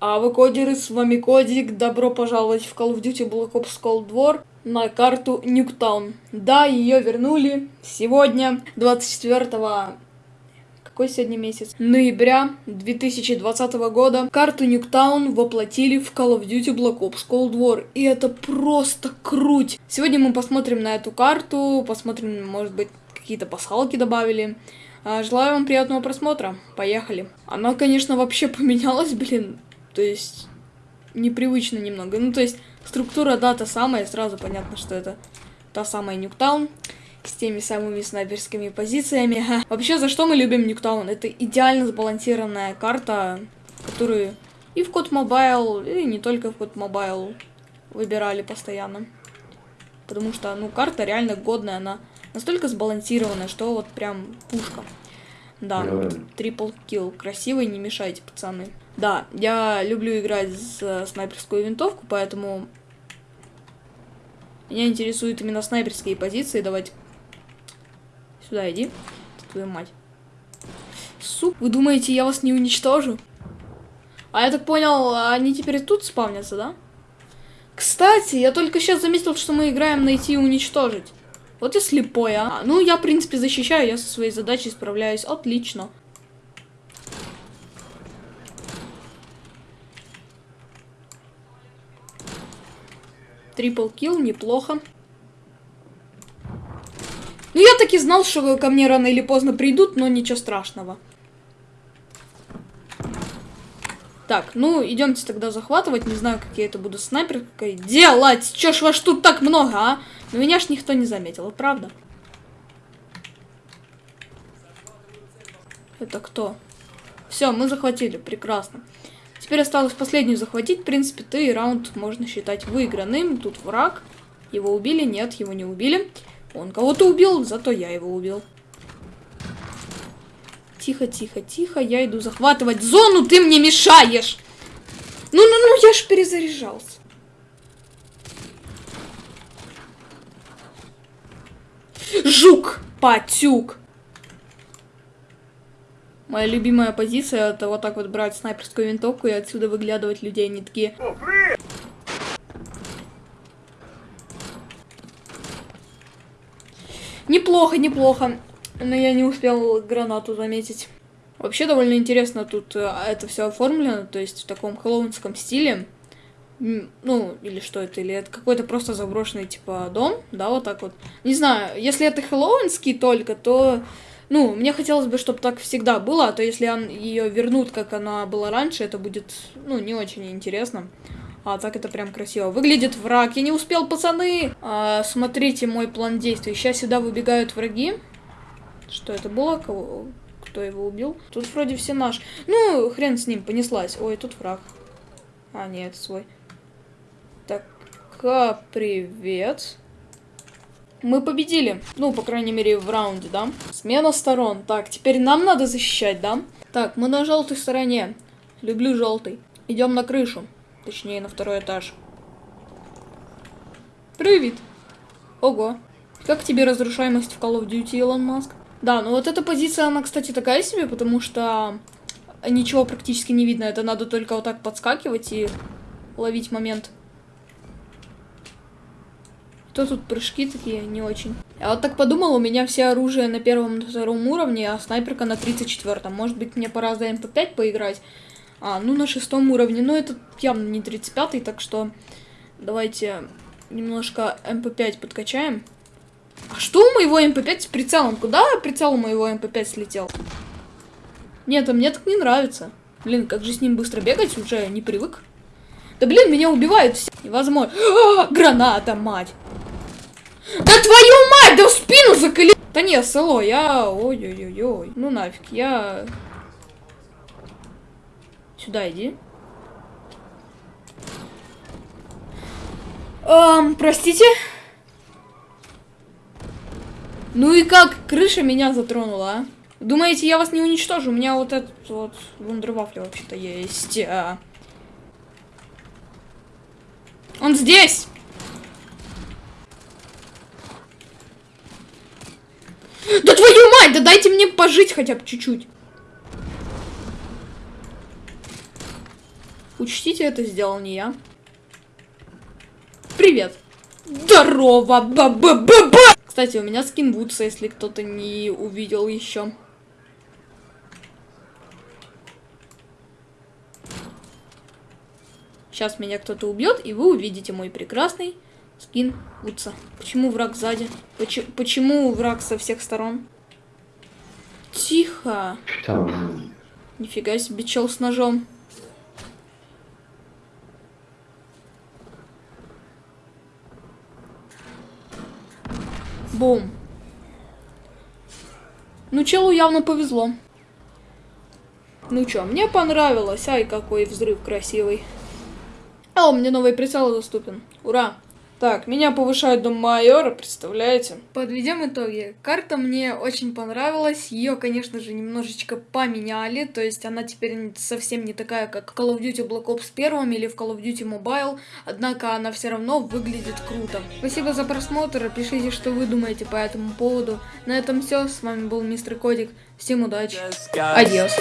А вы кодеры, с вами Кодик, добро пожаловать в Call of Duty Black Ops Cold War на карту Нюктаун. Да, ее вернули сегодня, 24 какой сегодня месяц? Ноября 2020 года карту Нюктаун воплотили в Call of Duty Black Ops Cold War. И это просто круть. Сегодня мы посмотрим на эту карту, посмотрим, может быть, какие-то пасхалки добавили. А, желаю вам приятного просмотра. Поехали. Она, конечно, вообще поменялась, блин. То есть, непривычно немного. Ну, то есть, структура, да, та самая, сразу понятно, что это та самая Nuketown с теми самыми снайперскими позициями. Вообще, за что мы любим Nuketown? Это идеально сбалансированная карта, которую и в CoD Mobile, и не только в CoD Mobile выбирали постоянно. Потому что, ну, карта реально годная, она настолько сбалансированная, что вот прям пушка. Да, трипл килл. Красивый, не мешайте, пацаны. Да, я люблю играть с снайперскую винтовку, поэтому меня интересуют именно снайперские позиции. Давайте сюда иди, твою мать. Суп, вы думаете, я вас не уничтожу? А я так понял, они теперь тут спавнятся, да? Кстати, я только сейчас заметил, что мы играем найти и уничтожить. Вот я слепой, а. Ну, я, в принципе, защищаю, я со своей задачей справляюсь. Отлично. Трипл килл, неплохо. Ну, я таки знал, что ко мне рано или поздно придут, но ничего страшного. Так, ну, идемте тогда захватывать. Не знаю, как я это буду снайперкой делать. Чё ж вас тут так много, а? Но меня ж никто не заметил, правда? Это кто? Все, мы захватили, прекрасно. Теперь осталось последнюю захватить. В принципе, ты раунд можно считать выигранным. Тут враг. Его убили? Нет, его не убили. Он кого-то убил, зато я его убил. Тихо, тихо, тихо. Я иду захватывать зону, ты мне мешаешь. Ну, ну, ну, я ж перезаряжался. Жук, патюк. Моя любимая позиция это вот так вот брать снайперскую винтовку и отсюда выглядывать людей. Они такие... Неплохо, неплохо. Но я не успел гранату заметить. Вообще довольно интересно тут э, это все оформлено, то есть в таком хэллоуинском стиле. Ну, или что это, или это какой-то просто заброшенный, типа, дом, да, вот так вот. Не знаю, если это хэллоуинский только, то ну, мне хотелось бы, чтобы так всегда было, а то если ее вернут, как она была раньше, это будет, ну, не очень интересно. А так это прям красиво. Выглядит враг. Я не успел, пацаны! А, смотрите мой план действий. Сейчас сюда выбегают враги. Что это было? Кого? Кто его убил? Тут вроде все наши. Ну, хрен с ним, понеслась. Ой, тут враг. А, нет, свой. Так, привет. Мы победили. Ну, по крайней мере, в раунде, да? Смена сторон. Так, теперь нам надо защищать, да? Так, мы на желтой стороне. Люблю желтый. Идем на крышу. Точнее, на второй этаж. Привет. Ого. Как тебе разрушаемость в Call of Duty, Илон Маск? Да, ну вот эта позиция, она, кстати, такая себе, потому что ничего практически не видно. Это надо только вот так подскакивать и ловить момент. Что тут прыжки такие не очень? Я вот так подумал, у меня все оружие на первом и втором уровне, а снайперка на 34. Может быть, мне пора за МП5 поиграть? А, ну на шестом уровне. Но это явно не 35, так что давайте немножко MP5 подкачаем. А что у моего MP5 с прицелом? Куда прицел у моего MP5 слетел? Нет, а мне так не нравится. Блин, как же с ним быстро бегать, уже не привык. Да блин, меня убивают все. Невозможно. А, граната, мать. Да твою мать, да в спину заколи... Да не, село, я... Ой-ой-ой-ой. Ну нафиг, я... Сюда иди. Эм, простите? Ну и как крыша меня затронула, а? Думаете, я вас не уничтожу? У меня вот этот вот вундервафля вообще-то есть. А... Он здесь! Да твою мать, да дайте мне пожить хотя бы чуть-чуть. Учтите, это сделал не я. Привет. Здорово, ба ба ба ба Кстати, у меня скин Вудса, если кто-то не увидел еще. Сейчас меня кто-то убьет, и вы увидите мой прекрасный скин Вудса. Почему враг сзади? Почему, почему враг со всех сторон? Тихо. Там. Нифига себе, чел с ножом. Бум. Ну, челу явно повезло. Ну чё, мне понравилось. Ай, какой взрыв красивый. А, у меня новый прицел доступен. Ура! Так, меня повышают до майора, представляете? Подведем итоги. Карта мне очень понравилась. Ее, конечно же, немножечко поменяли. То есть она теперь совсем не такая, как в Call of Duty Black Ops 1 или в Call of Duty Mobile. Однако она все равно выглядит круто. Спасибо за просмотр. Пишите, что вы думаете по этому поводу. На этом все. С вами был Мистер Кодик. Всем удачи. Адьос.